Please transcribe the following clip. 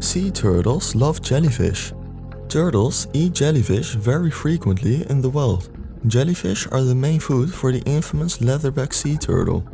Sea turtles love jellyfish. Turtles eat jellyfish very frequently in the wild. Jellyfish are the main food for the infamous leatherback sea turtle.